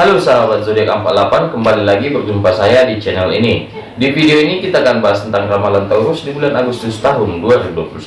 Halo sahabat zodiak 48 kembali lagi berjumpa saya di channel ini. Di video ini kita akan bahas tentang ramalan Taurus di bulan Agustus tahun 2021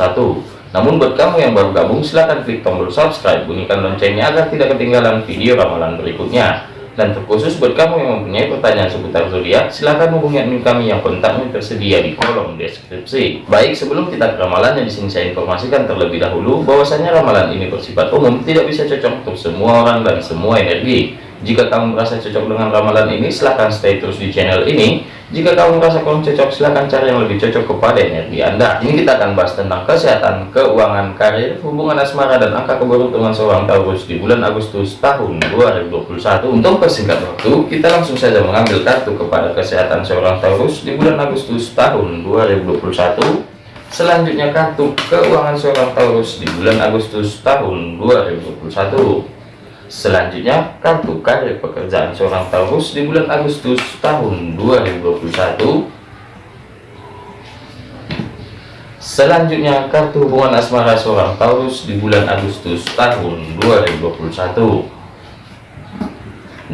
namun buat kamu yang baru gabung silahkan klik tombol subscribe bunyikan loncengnya agar tidak ketinggalan video ramalan berikutnya. Dan terkhusus buat kamu yang mempunyai pertanyaan seputar zodiak silahkan hubungi admin kami yang kontaknya tersedia di kolom deskripsi. Baik sebelum kita ke ramalan yang di sini saya informasikan terlebih dahulu bahwasanya ramalan ini bersifat umum tidak bisa cocok untuk semua orang dan semua energi jika kamu merasa cocok dengan ramalan ini, silahkan stay terus di channel ini. Jika kamu merasa kurang cocok, silahkan cari yang lebih cocok kepada energi Anda. Ini kita akan bahas tentang kesehatan, keuangan, karir, hubungan asmara, dan angka keberuntungan seorang Taurus di bulan Agustus tahun 2021. Untuk persingkat waktu, kita langsung saja mengambil kartu kepada kesehatan seorang Taurus di bulan Agustus tahun 2021. Selanjutnya kartu keuangan seorang Taurus di bulan Agustus tahun 2021. Selanjutnya, kartu karir pekerjaan seorang Taurus di bulan Agustus tahun 2021. Selanjutnya, kartu hubungan asmara seorang Taurus di bulan Agustus tahun 2021.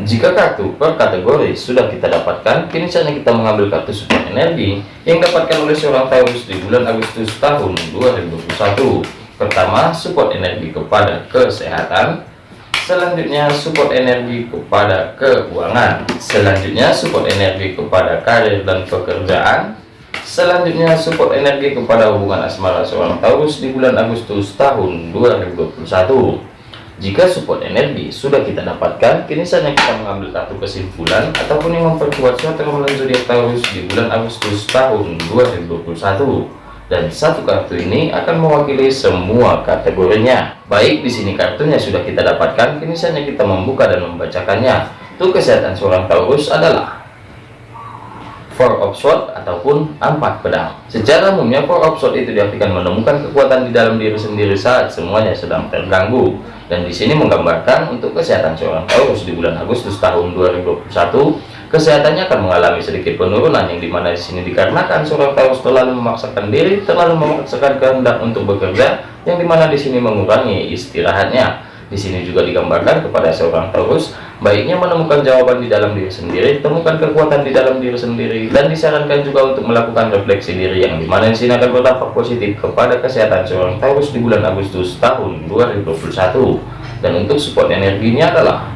Jika kartu per kategori sudah kita dapatkan, kini saatnya kita mengambil kartu support energi yang dapatkan oleh seorang Taurus di bulan Agustus tahun 2021. Pertama, support energi kepada kesehatan, Selanjutnya support energi kepada keuangan. Selanjutnya support energi kepada karir dan pekerjaan. Selanjutnya support energi kepada hubungan asmara seorang Taurus di bulan Agustus tahun 2021. Jika support energi sudah kita dapatkan, kini saatnya kita mengambil kartu kesimpulan ataupun yang memperkuat suatu ramalan zodiak Taurus di bulan Agustus tahun 2021 dan satu kartu ini akan mewakili semua kategorinya. Baik, di sini kartunya sudah kita dapatkan, kini saatnya kita membuka dan membacakannya. Untuk kesehatan seorang Taurus adalah Four of Swords ataupun empat pedang. Secara umumnya Four of Swords itu diartikan menemukan kekuatan di dalam diri sendiri saat semuanya sedang terganggu. Dan di sini menggambarkan untuk kesehatan seorang Taurus di bulan Agustus tahun 2021 kesehatannya akan mengalami sedikit penurunan yang di mana di sini dikarenakan seorang Taurus terlalu memaksakan diri, terlalu memaksakan kehendak untuk bekerja, yang di mana di sini mengurangi istirahatnya. Di sini juga digambarkan kepada seorang Taurus, baiknya menemukan jawaban di dalam diri sendiri, temukan kekuatan di dalam diri sendiri, dan disarankan juga untuk melakukan refleksi diri yang di mana di sini akan berdampak positif kepada kesehatan seorang Taurus di bulan Agustus tahun 2021. Dan untuk support energinya adalah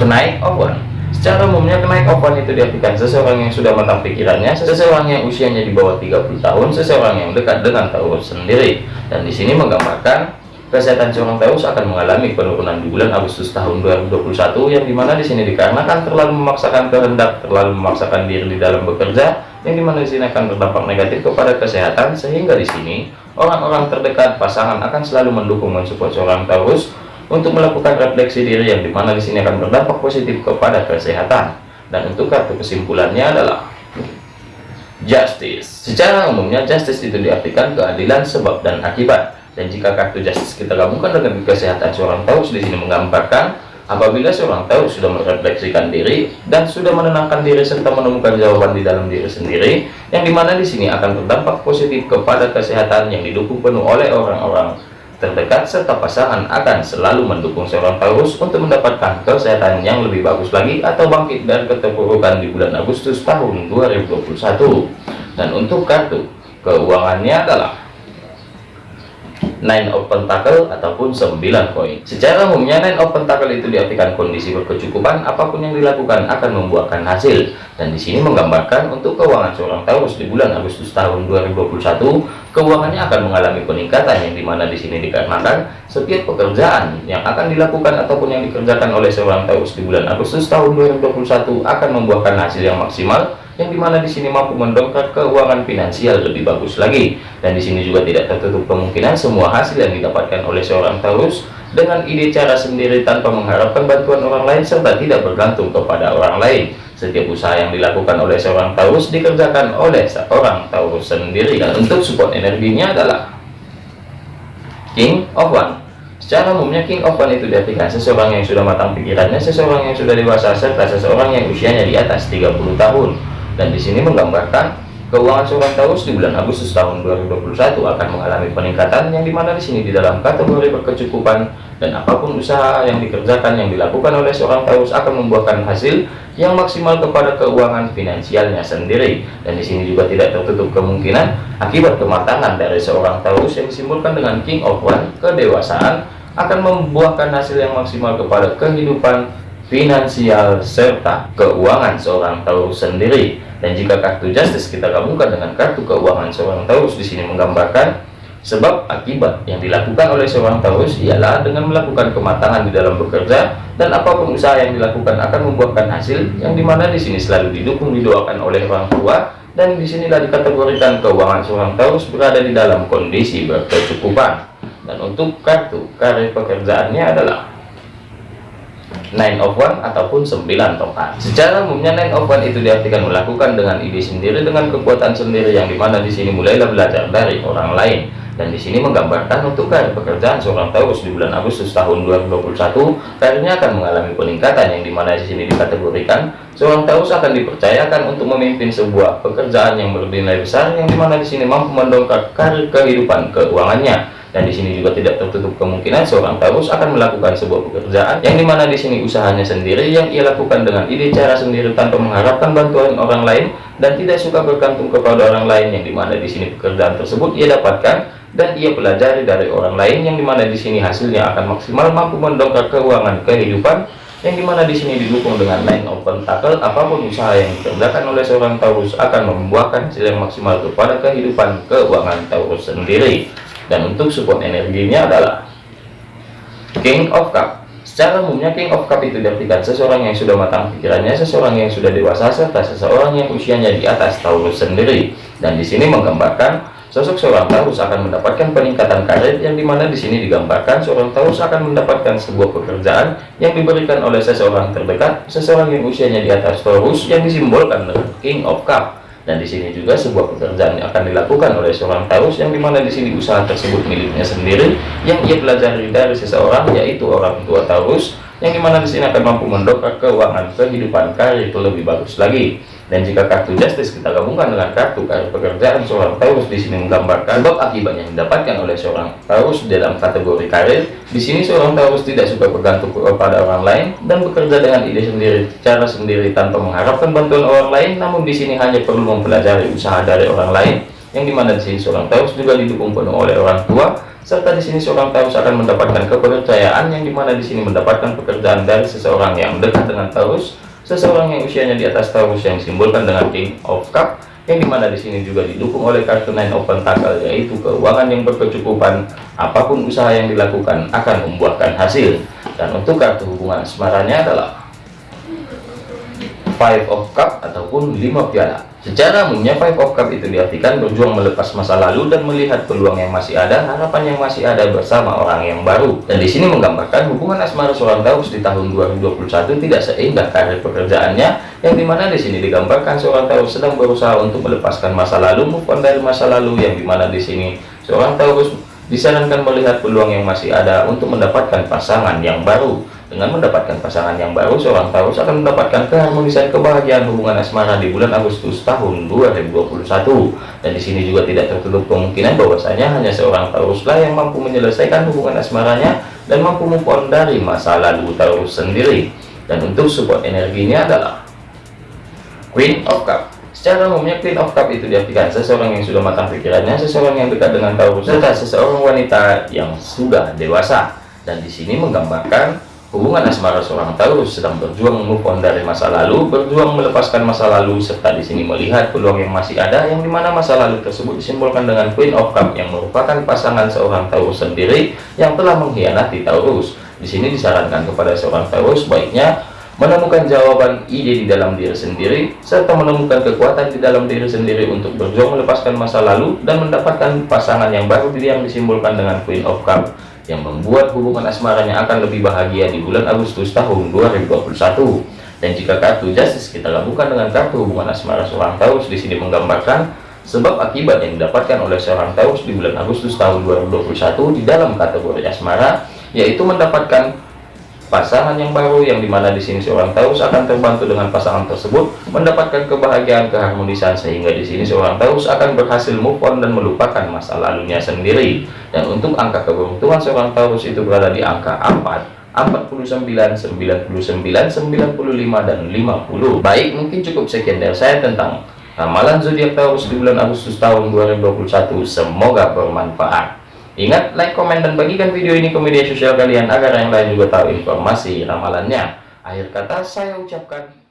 kenaik one Secara umumnya kenaik ovan itu diartikan seseorang yang sudah matang pikirannya, seseorang yang usianya di bawah 30 tahun, seseorang yang dekat dengan Taurus sendiri. Dan di sini menggambarkan kesehatan seorang Taurus akan mengalami penurunan di bulan Agustus tahun 2021 yang di mana di sini dikarenakan terlalu memaksakan kehendak, terlalu memaksakan diri di dalam bekerja, yang di mana di sini akan berdampak negatif kepada kesehatan sehingga di sini orang-orang terdekat pasangan akan selalu mendukung mensupport seorang Taurus untuk melakukan refleksi diri yang di mana di sini akan berdampak positif kepada kesehatan. Dan untuk kartu kesimpulannya adalah justice. Secara umumnya justice itu diartikan keadilan sebab dan akibat. Dan jika kartu justice kita gabungkan dengan kesehatan seorang Taurus di sini menggambarkan apabila seorang Taurus sudah merefleksikan diri dan sudah menenangkan diri serta menemukan jawaban di dalam diri sendiri yang di mana di sini akan berdampak positif kepada kesehatan yang didukung penuh oleh orang-orang terdekat serta pasangan akan selalu mendukung seorang Taurus untuk mendapatkan kesehatan yang lebih bagus lagi atau bangkit dari keterpurukan di bulan Agustus tahun 2021 dan untuk kartu keuangannya adalah nine of pentacle ataupun 9 koin. Secara umumnya nine of pentacle itu diartikan kondisi berkecukupan apa pun yang dilakukan akan membuahkan hasil. Dan di sini menggambarkan untuk keuangan seorang Taurus di bulan Agustus tahun 2021 keuangannya akan mengalami peningkatan yang di mana di sini dikarenakan setiap pekerjaan yang akan dilakukan ataupun yang dikerjakan oleh seorang Taurus di bulan Agustus tahun 2021 akan membuahkan hasil yang maksimal yang di mana di sini mampu mendongkrak keuangan finansial lebih bagus lagi. Dan di sini juga tidak tertutup kemungkinan semua hasil yang didapatkan oleh seorang Taurus dengan ide cara sendiri tanpa mengharapkan bantuan orang lain serta tidak bergantung kepada orang lain. Setiap usaha yang dilakukan oleh seorang Taurus dikerjakan oleh seorang Taurus sendiri. Dan untuk support energinya adalah King of One. Secara umumnya King of One itu diartikan seseorang yang sudah matang pikirannya, seseorang yang sudah dewasa, serta seseorang yang usianya di atas 30 tahun dan di sini menggambarkan keuangan seorang Taurus di bulan Agustus tahun 2021 akan mengalami peningkatan yang di mana di sini di dalam kategori berkecukupan dan apa pun usaha yang dikerjakan yang dilakukan oleh seorang Taurus akan membuahkan hasil yang maksimal kepada keuangan finansialnya sendiri. Dan di sini juga tidak tertutup kemungkinan akibat kematangan dari seorang Taurus yang disimbolkan dengan King of One kedewasaan akan membuahkan hasil yang maksimal kepada kehidupan finansial serta keuangan seorang Taurus sendiri. Dan jika kartu Justice kita gabungkan dengan kartu keuangan seorang Taurus di sini menggambarkan Sebab akibat yang dilakukan oleh seorang Taurus ialah dengan melakukan kematangan di dalam bekerja dan apa pun usaha yang dilakukan akan membuahkan hasil yang di mana di sini selalu didukung didoakan oleh orang tua dan di sinilah dikategorikan keuangan seorang Taurus berada di dalam kondisi berkecukupan. Dan untuk kartu karir pekerjaannya adalah nine of one ataupun sembilan tongkat secara umumnya nine of one itu diartikan melakukan dengan ide sendiri dengan kekuatan sendiri yang di mana di sini mulailah belajar dari orang lain. Dan di sini menggambarkan untuk karir pekerjaan seorang Taurus di bulan Agustus tahun 2021 karirnya akan mengalami peningkatan yang di mana di sini dikategorikan seorang Taurus akan dipercayakan untuk memimpin sebuah pekerjaan yang bernilai besar yang di mana di sini mampu mendongkrak karir kehidupan keuangannya dan di sini juga tidak tertutup kemungkinan seorang Taurus akan melakukan sebuah pekerjaan yang di mana di sini usahanya sendiri yang ia lakukan dengan ide cara sendiri tanpa mengharapkan bantuan orang lain dan tidak suka bergantung kepada orang lain yang di mana di sini pekerjaan tersebut ia dapatkan dan ia pelajari dari orang lain yang di mana di sini hasilnya akan maksimal mampu mendongkrak keuangan kehidupan yang di mana di sini didukung dengan nine of pentacle apa pun usaha yang dikerjakan oleh seorang Taurus akan membuahkan hasil yang maksimal kepada kehidupan keuangan Taurus sendiri dan untuk support energinya adalah King of Cup secara umumnya King of Cup itu diartikan seseorang yang sudah matang pikirannya seseorang yang sudah dewasa serta seseorang yang usianya di atas Taurus sendiri dan di sini menggambarkan Sosok seorang Taurus akan mendapatkan peningkatan karir yang di mana di sini digambarkan seorang Taurus akan mendapatkan sebuah pekerjaan yang diberikan oleh seseorang terdekat, seseorang yang usianya di atas Taurus yang disimbolkan dengan King of Cup. Dan di sini juga sebuah pekerjaan yang akan dilakukan oleh seorang Taurus yang di mana di sini usaha tersebut miliknya sendiri yang ia pelajari dari seseorang yaitu orang tua Taurus yang di mana di sini akan mampu mendongkrak keuangan kehidupan karir lebih bagus lagi. Dan jika kartu justice kita gabungkan dengan kartu karir pekerjaan seorang Taurus di sini menggambarkan sebab akibat yang didapatkan oleh seorang Taurus dalam kategori karir. Di sini seorang Taurus tidak suka bergantung kepada orang lain dan bekerja dengan ide sendiri, cara sendiri tanpa mengharapkan bantuan orang lain. Namun di sini hanya perlu mempelajari usaha dari orang lain yang di mana di sini seorang Taurus juga didukung penuh oleh orang tua serta di sini seorang Taurus akan mendapatkan kepercayaan yang di mana di sini mendapatkan pekerjaan dari seseorang yang dekat dengan Taurus Seseorang yang usianya di atas Taurus yang simbolkan dengan King of Cup yang di mana di sini juga didukung oleh kartu Nine of Pentacle yaitu keuangan yang berkecukupan apa pun usaha yang dilakukan akan membuahkan hasil. Dan untuk kartu hubungan asmaranya adalah Five of Cup ataupun lima piala Secara umumnya Five of Cup itu diartikan berjuang melepas masa lalu dan melihat peluang yang masih ada, harapan yang masih ada bersama orang yang baru. Dan di sini menggambarkan hubungan asmara seorang Taurus di tahun 2021 tidak seindah karir pekerjaannya, yang di mana di sini digambarkan seorang Taurus sedang berusaha untuk melepaskan masa lalu, move dari masa lalu, yang di mana di sini seorang Taurus disarankan melihat peluang yang masih ada untuk mendapatkan pasangan yang baru dengan mendapatkan pasangan yang baru, seorang Taurus akan mendapatkan keharmonisan kebahagiaan hubungan asmara di bulan Agustus tahun 2021. Dan di sini juga tidak tertutup kemungkinan bahwasanya hanya seorang Tauruslah yang mampu menyelesaikan hubungan asmaranya dan mampu move dari masa lalu Taurus sendiri. Dan untuk support energinya adalah Queen of Cup. Secara umumnya Queen of Cup itu diartikan seseorang yang sudah matang pikirannya, seseorang yang dekat dengan Taurus, serta seseorang wanita yang sudah dewasa. Dan di sini menggambarkan Hubungan asmara seorang Taurus sedang berjuang move on dari masa lalu, berjuang melepaskan masa lalu, serta di sini melihat peluang yang masih ada, yang di mana masa lalu tersebut disimbolkan dengan Queen of Cup yang merupakan pasangan seorang Taurus sendiri yang telah mengkhianati Taurus. Di sini disarankan kepada seorang Taurus baiknya menemukan jawaban ide di dalam diri sendiri, serta menemukan kekuatan di dalam diri sendiri untuk berjuang melepaskan masa lalu dan mendapatkan pasangan yang baru yang disimbolkan dengan Queen of Cup yang membuat hubungan asmaranya akan lebih bahagia di bulan Agustus tahun 2021. Dan jika kartu Justice kita gabungkan dengan kartu hubungan asmara seorang Taurus di sini menggambarkan sebab akibat yang didapatkan oleh seorang Taurus di bulan Agustus tahun 2021 di dalam kategori asmara yaitu mendapatkan pasangan yang baru yang di mana di sini seorang Taurus akan terbantu dengan pasangan tersebut mendapatkan kebahagiaan keharmonisan sehingga di sini seorang Taurus akan berhasil move on dan melupakan masa lalunya sendiri dan untuk angka keberuntungan seorang Taurus itu berada di angka 4 49, 99, 95, dan 50. Baik, mungkin cukup sekian dari saya tentang ramalan zodiak Taurus di bulan Agustus tahun 2021. Semoga bermanfaat. Ingat, like, komen, dan bagikan video ini ke media sosial kalian agar yang lain juga tahu informasi ramalannya. Akhir kata saya ucapkan